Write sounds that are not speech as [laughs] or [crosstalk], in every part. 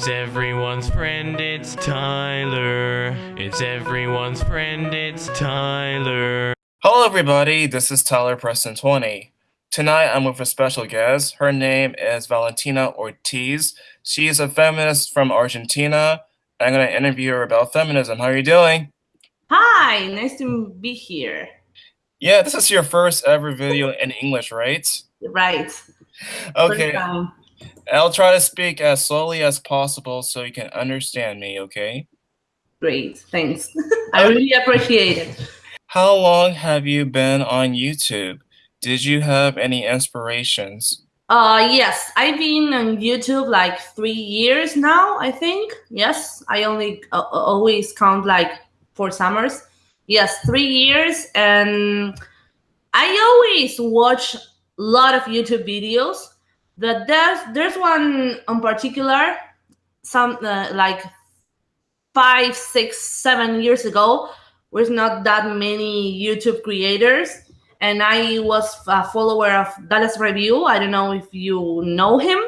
It's everyone's friend, it's Tyler. It's everyone's friend, it's Tyler. Hello, everybody. This is Tyler Preston 20. Tonight, I'm with a special guest. Her name is Valentina Ortiz. She is a feminist from Argentina. I'm going to interview her about feminism. How are you doing? Hi, nice to be here. Yeah, this is your first ever video in English, right? Right. Okay. I'll try to speak as slowly as possible so you can understand me, okay? Great, thanks. [laughs] I really appreciate it. How long have you been on YouTube? Did you have any inspirations? Uh, yes, I've been on YouTube like three years now, I think. Yes, I only uh, always count like four summers. Yes, three years. And I always watch a lot of YouTube videos but there's there's one in particular, some uh, like five, six, seven years ago, was not that many YouTube creators, and I was a follower of Dalas Review. I don't know if you know him,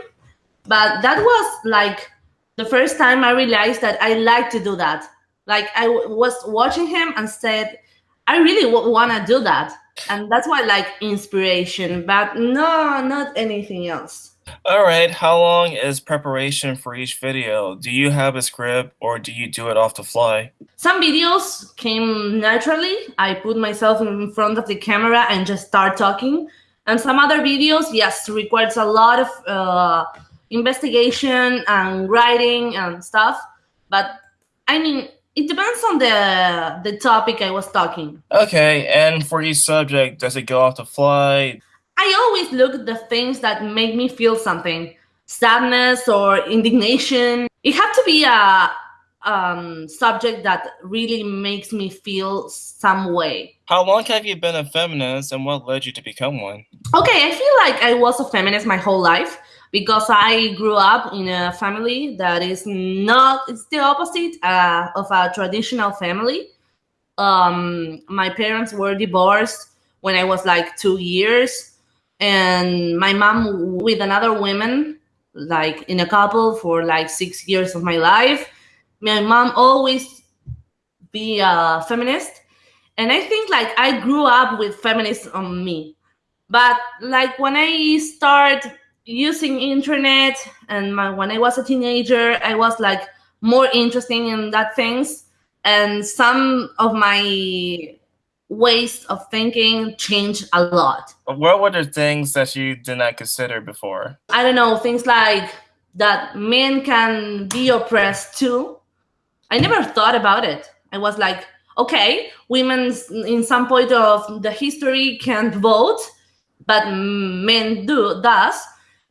but that was like the first time I realized that I like to do that. Like I was watching him and said, I really want to do that and that's why I like inspiration but no not anything else. All right how long is preparation for each video? Do you have a script or do you do it off the fly? Some videos came naturally. I put myself in front of the camera and just start talking. And some other videos yes requires a lot of uh, investigation and writing and stuff. But i mean it depends on the the topic I was talking. Okay, and for each subject, does it go off the fly? I always look at the things that make me feel something, sadness or indignation. It has to be a um, subject that really makes me feel some way. How long have you been a feminist, and what led you to become one? Okay, I feel like I was a feminist my whole life because I grew up in a family that is not, it's the opposite uh, of a traditional family. Um, my parents were divorced when I was like two years, and my mom with another woman, like in a couple for like six years of my life. My mom always be a feminist, and I think like I grew up with feminists on me. But like when I start using internet and my, when I was a teenager, I was like more interested in that things. And some of my ways of thinking changed a lot. What were the things that you did not consider before? I don't know, things like that men can be oppressed too. I never thought about it. I was like, okay, women in some point of the history can't vote, but men do does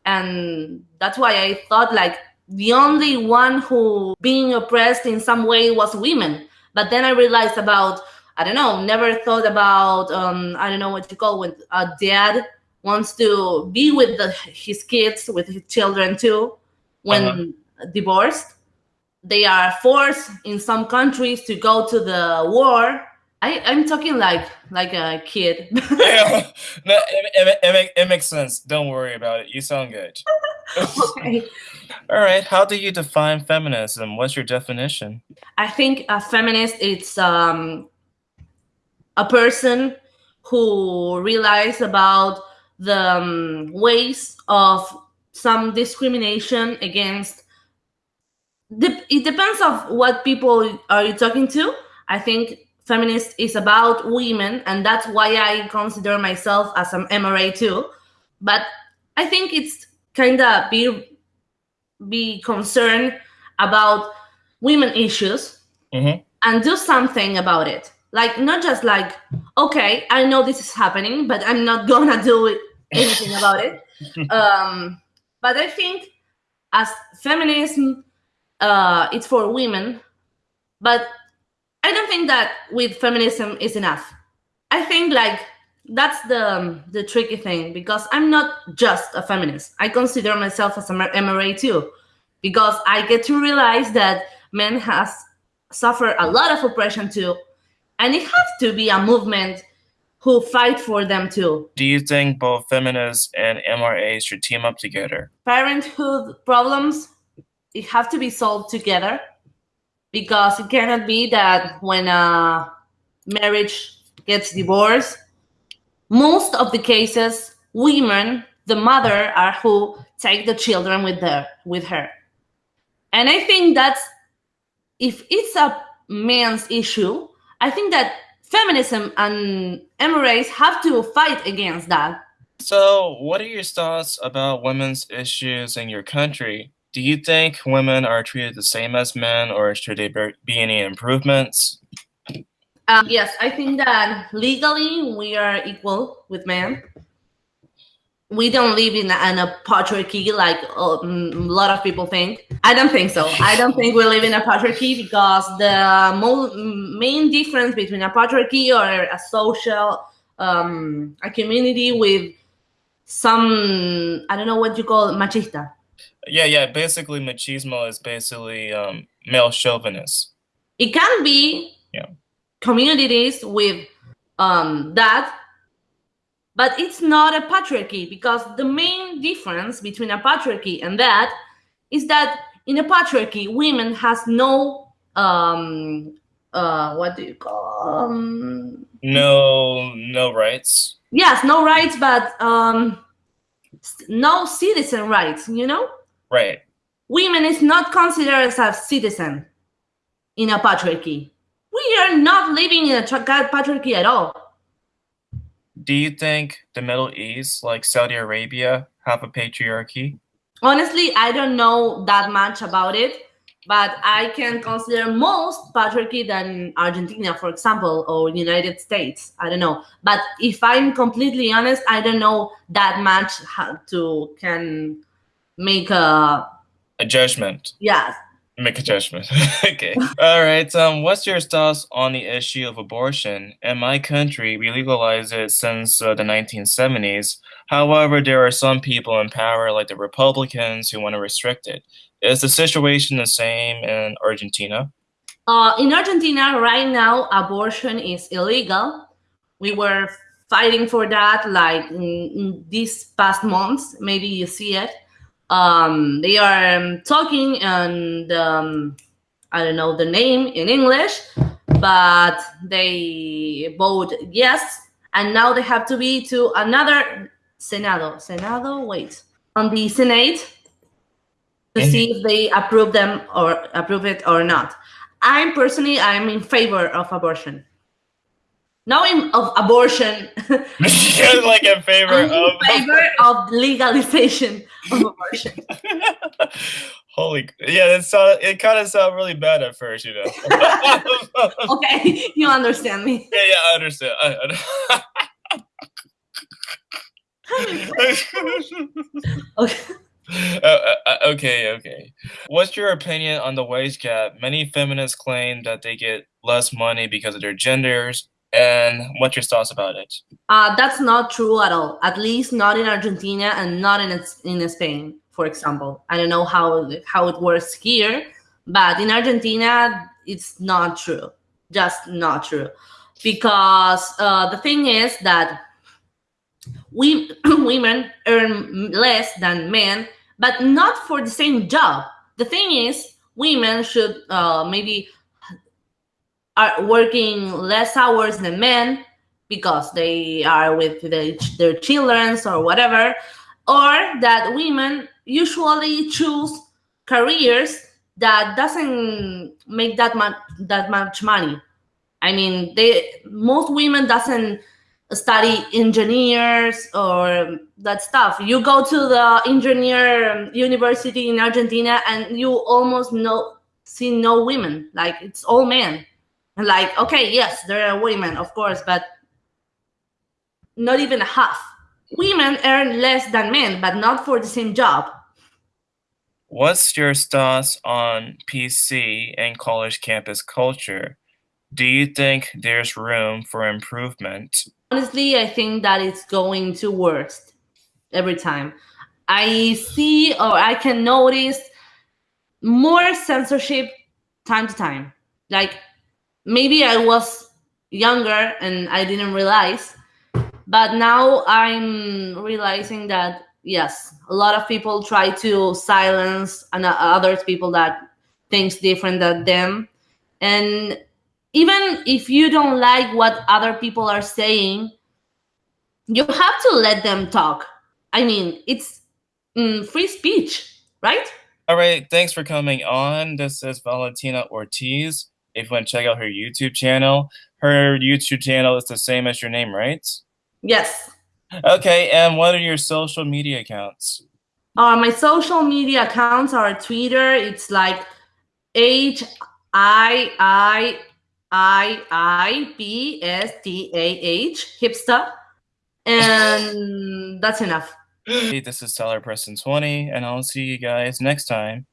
and that's why i thought like the only one who being oppressed in some way was women. But then i realized about i don't know never thought about um, i don't know what you call when a dad wants to be with the, his kids with his children too when uh-huh. divorced. They are forced in some countries to go to the war I, I'm talking like like a kid. yeah, [laughs] [laughs] no, it, it, it, it, makes sense. Don't worry about it. You sound good. okay. [laughs] All right. How do you define feminism? What's your definition? I think a feminist is um, a person who realizes about the um, ways of some discrimination against. it depends of what people are you talking to. I think feminist is about women, and that's why I consider myself as an MRA too. But I think it's kind of be be concerned about women issues mm-hmm. and do something about it. Like not just like, okay, I know this is happening, but I'm not [laughs] gonna do anything about it. [laughs] Um, but I think as feminism, uh, it's for women, but I don't think that with feminism is enough. I think like that's the um, the tricky thing because I'm not just a feminist. I consider myself as a MRA too, because I get to realize that men has suffered a lot of oppression too, and it has to be a movement who fight for them too. Do you think both feminists and MRAs should team up together? Parenthood problems it have to be solved together because it cannot be that when a marriage gets divorced, most of the cases, women, the mother, are who take the children with her with her. And I think that's if it's a man's issue, I think that feminism and MRAs have to fight against that. So, what are your thoughts about women's issues in your country? Do you think women are treated the same as men, or should there be any improvements? Um, yes, I think that legally we are equal with men. We don't live in a, patriarchy like uh, a lot of people think. I don't think so. I don't think we live in a patriarchy because the main difference between a patriarchy or a social, um, a community with some, I don't know what you call it, machista. Yeah, yeah. Basically, machismo is basically um, male chauvinist. It can be Yeah. communities with um, that, but it's not a patriarchy because the main difference between a patriarchy and that is that in a patriarchy, women has no um, uh, what do you call um, No, no rights. yes, no rights, but um, no citizen rights. You know. Right. women is not considered as a citizen in a patriarchy. We are not living in a patriarchy at all. Do you think the Middle East, like Saudi Arabia, have a patriarchy? Honestly, I don't know that much about it, but I can consider most patriarchy than Argentina, for example, or United States. I don't know. But if I'm completely honest, I don't know that much how to can make a A judgment. Yes. Make a judgment. [laughs] okay. All right. Um, what's your thoughts on the issue of abortion? In my country, we legalized it since uh, the 1970s. However, there are some people in power, like the Republicans, who want to restrict it. Is the situation the same in Argentina? Uh, in Argentina, right now, abortion is illegal. We were fighting for that like these past months. Maybe you see it. Um, they are um, talking and um, I don't know the name in English, but they vote yes, and now they have to be to another Senado. Senado, wait, on the Senate to see if they approve them or approve it or not. I'm personally I'm in favor of abortion. Not in of abortion. [laughs] Like in favor I'm in of. favor of legalization of abortion. [laughs] Holy, yeah, that sound, it kind of sounded really bad at first, you know. [laughs] Okay, you understand me. Yeah, yeah, I understand. I, I, Okay. Uh, uh, okay, okay. What's your opinion on the wage gap? Many feminists claim that they get less money because of their genders, and what's your thoughts about it? Uh, that's not true at all. At least not in Argentina and not in in Spain, for example. I don't know how how it works here, but in Argentina, it's not true. Just not true, because uh, the thing is that we [clears throat] women earn less than men, but not for the same job. The thing is, women should uh, maybe are working less hours than men because they are with the, their children or whatever, or that women usually choose careers that doesn't make that much that much money. I mean, they most women doesn't study engineers or that stuff. You go to the engineer university in Argentina and you almost no see no women. Like it's all men. And like, okay, yes, there are women, of course, but not even a half. Women earn less than men, but not for the same job. What's your thoughts on PC and college campus culture? Do you think there's room for improvement? Honestly, I think that it's going to worst every time. I see or I can notice more censorship time to time. Like maybe I was younger and I didn't realize, but now I'm realizing that yes, a lot of people try to silence and uh, other people that thinks different than them. And even if you don't like what other people are saying, you have to let them talk. I mean, it's mm, free speech, right? All right, thanks for coming on. This is Valentina Ortiz. If you want to check out her YouTube channel, her YouTube channel is the same as your name, right? Yes. Okay, and what are your social media accounts? Uh, my social media accounts are Twitter. It's like H I I I I B S T A H hipster, and that's enough. Hey, this is Tyler Preston 20, and I'll see you guys next time.